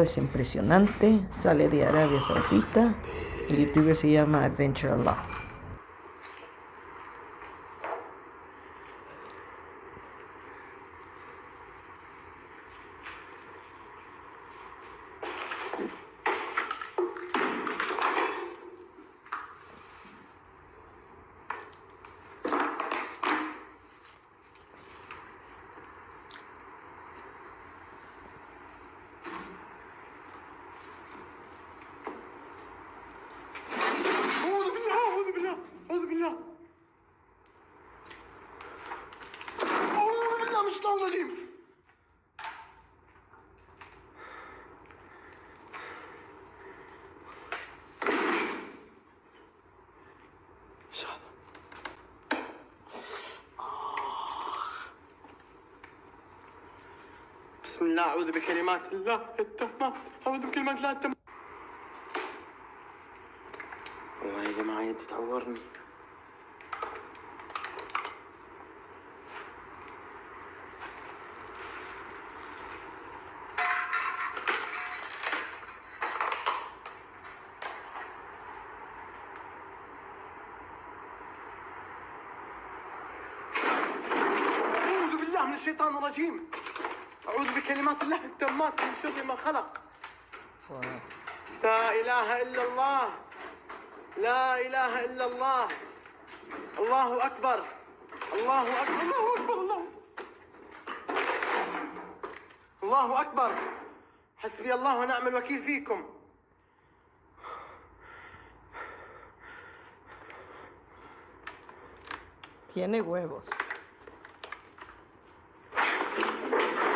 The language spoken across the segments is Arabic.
es impresionante, sale de Arabia Saudita, el youtuber se llama Adventure Allah. بسم الله أعوذ بكلمات الله التامات أعوذ بكلمات الله التامات والله يا جماعة يدي تعورني. من الشيطان الرجيم. أعوذ بكلمات الله التامات من شر ما خلق. لا إله إلا الله. لا إله إلا الله. الله أكبر. الله أكبر. الله أكبر. الله. الله أكبر. حسبي الله ونعم الوكيل فيكم. Tiene huevos.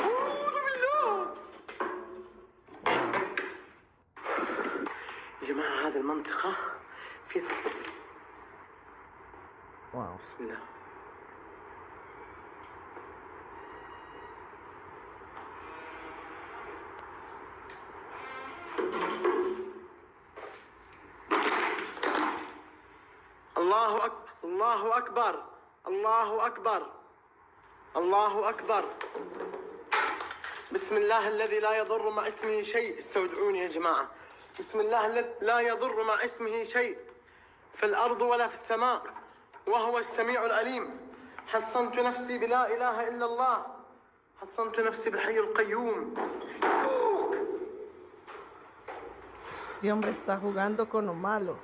أعوذ بالله يا جماعة هذه المنطقة فيها Wow. بسم الله. الله أكبر الله أكبر. الله أكبر. الله أكبر. بسم الله الذي لا يضر مع اسمه شيء. استودعوني يا جماعة. بسم الله الذي لا يضر مع اسمه شيء في الأرض ولا في السماء وهو السميع العليم حصنت نفسي بلا إله إلا الله حصنت نفسي بالحي القيوم Este hombre está jugando con lo malo.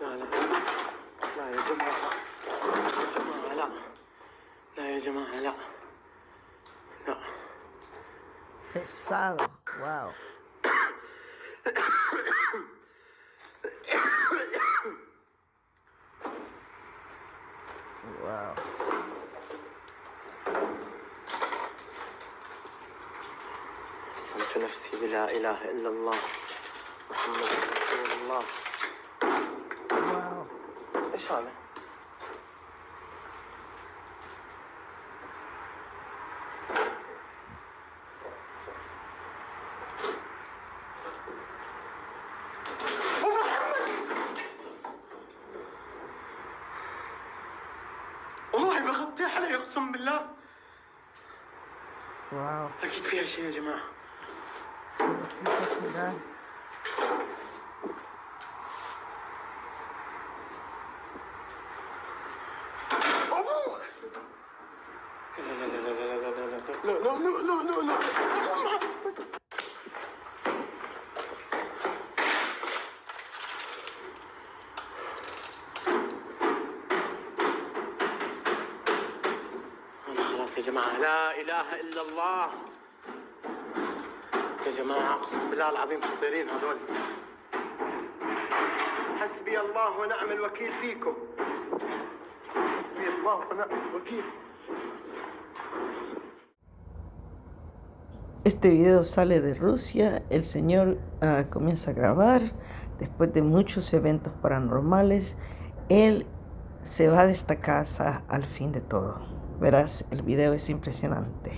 لا لا لا يا جماعة يا جماعة لا لا يا جماعة لا لا Pesado. Wow. Wow. حصنت نفسي بلا إله إلا الله محمد رسول الله Wow. إيش هذا؟ بغطي عليه اقسم بالله Wow. أكيد فيها شيء يا جماعة. أبوك لا لا لا لا لا لا لا لا لا لا لا لا يا جماعة لا إله إلا الله يا جماعة أقسم بالله العظيم خطيرين هذول حسبي الله ونعم الوكيل فيكم حسبي الله ونعم الوكيل Este video sale de Rusia, el señor ah, comienza a grabar, después de muchos eventos paranormales, él se va de esta casa al fin de todo. Verás, el video es impresionante.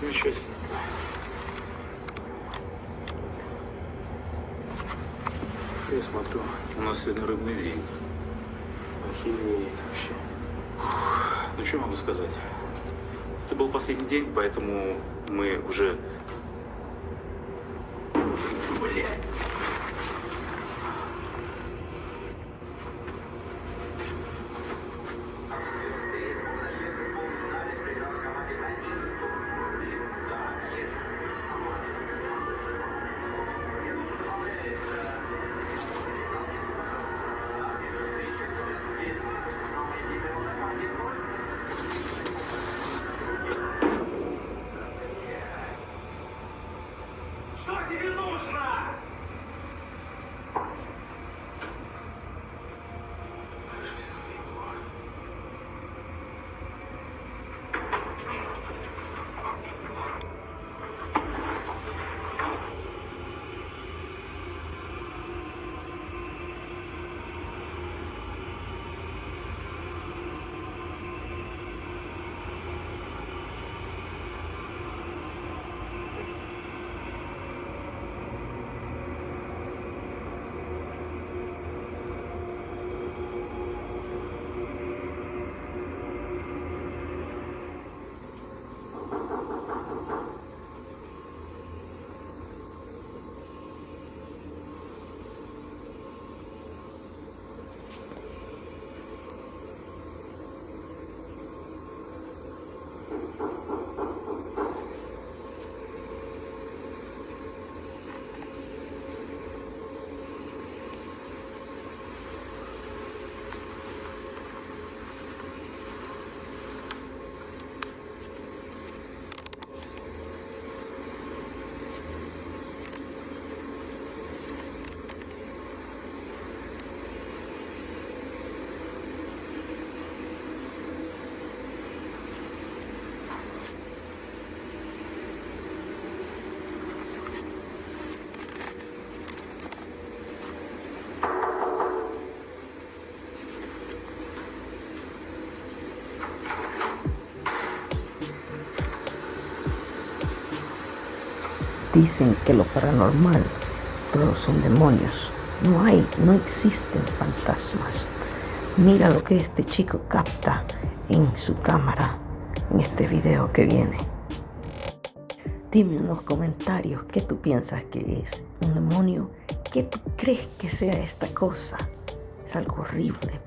Замечательно. Я смотрю, у нас сегодня рыбный день. Охереть вообще. Ну, что могу сказать? Это был последний день, поэтому мы уже... Dicen que lo paranormal, todos son demonios. No hay, no existen fantasmas. Mira lo que este chico capta en su cámara en este video que viene. Dime en los comentarios qué tú piensas que es un demonio. ¿Qué tú crees que sea esta cosa? Es algo horrible,